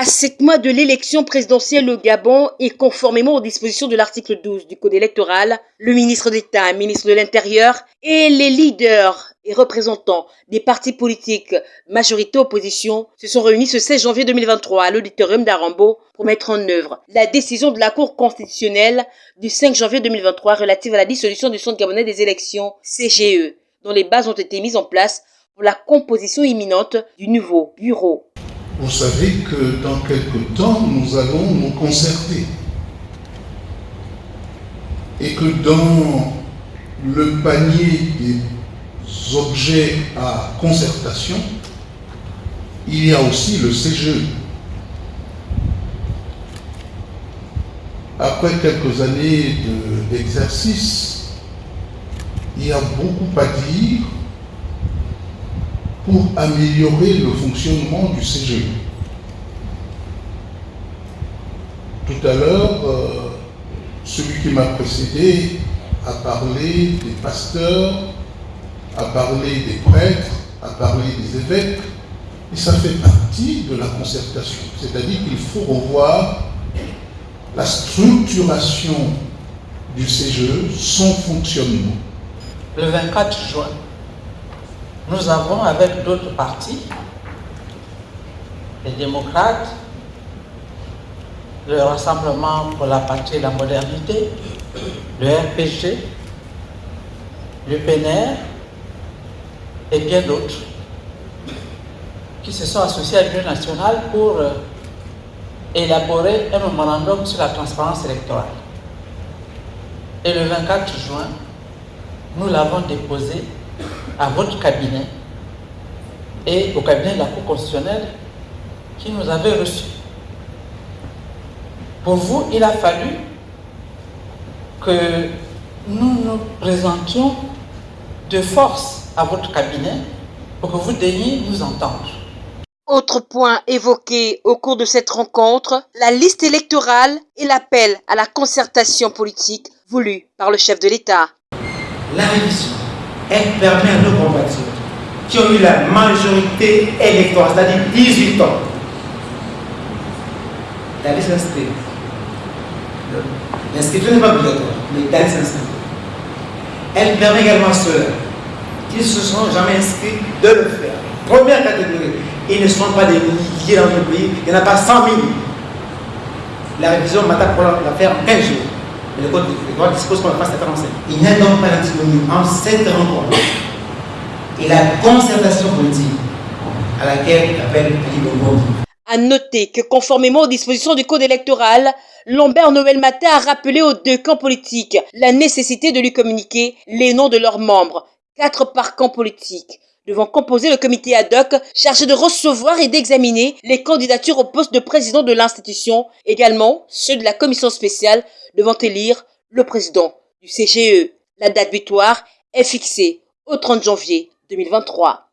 À sept mois de l'élection présidentielle au Gabon et conformément aux dispositions de l'article 12 du Code électoral, le ministre d'État, ministre de l'Intérieur et les leaders et représentants des partis politiques majorité opposition se sont réunis ce 16 janvier 2023 à l'auditorium d'Arambo pour mettre en œuvre la décision de la Cour constitutionnelle du 5 janvier 2023 relative à la dissolution du Centre gabonais des élections CGE, dont les bases ont été mises en place pour la composition imminente du nouveau bureau vous savez que dans quelques temps, nous allons nous concerter. Et que dans le panier des objets à concertation, il y a aussi le CGE. Après quelques années d'exercice, il y a beaucoup à dire pour améliorer le fonctionnement du CGE. Tout à l'heure, euh, celui qui m'a précédé a parlé des pasteurs, a parlé des prêtres, a parlé des évêques, et ça fait partie de la concertation. C'est-à-dire qu'il faut revoir la structuration du CGE, son fonctionnement. Le 24 juin, nous avons avec d'autres partis, les démocrates, le Rassemblement pour la patrie et la modernité, le RPG, le PNR et bien d'autres qui se sont associés à l'Union nationale pour euh, élaborer un mémorandum sur la transparence électorale. Et le 24 juin, nous l'avons déposé à votre cabinet et au cabinet de la Cour constitutionnelle qui nous avait reçus. Pour vous, il a fallu que nous nous présentions de force à votre cabinet pour que vous daigniez nous entendre. Autre point évoqué au cours de cette rencontre, la liste électorale et l'appel à la concertation politique voulue par le chef de l'État. La révision elle permet à nos compatriotes qui ont eu la majorité électorale, c'est-à-dire 18 ans, d'aller s'inscrire. L'inscription n'est pas obligatoire, mais d'aller s'inscrire. Elle permet également à ceux qui ne se sont jamais inscrits de le faire. Première catégorie, ils ne sont pas des milliers dans le pays, il n'y en a pas 100 000. La révision m'attaque pour la faire en 15 jours le code dispose qu'on fasse cette renseignement. Il n'y a donc pas d'antinomie entre cette rencontre et la concertation politique à laquelle appelle Ali Bongo. À noter que conformément aux dispositions du code électoral, Lambert Noël Matin a rappelé aux deux camps politiques la nécessité de lui communiquer les noms de leurs membres, quatre par camp politique, devant composer le comité ad hoc chargé de recevoir et d'examiner les candidatures au poste de président de l'institution, également ceux de la commission spéciale devant élire le président du CGE. La date butoir est fixée au 30 janvier 2023.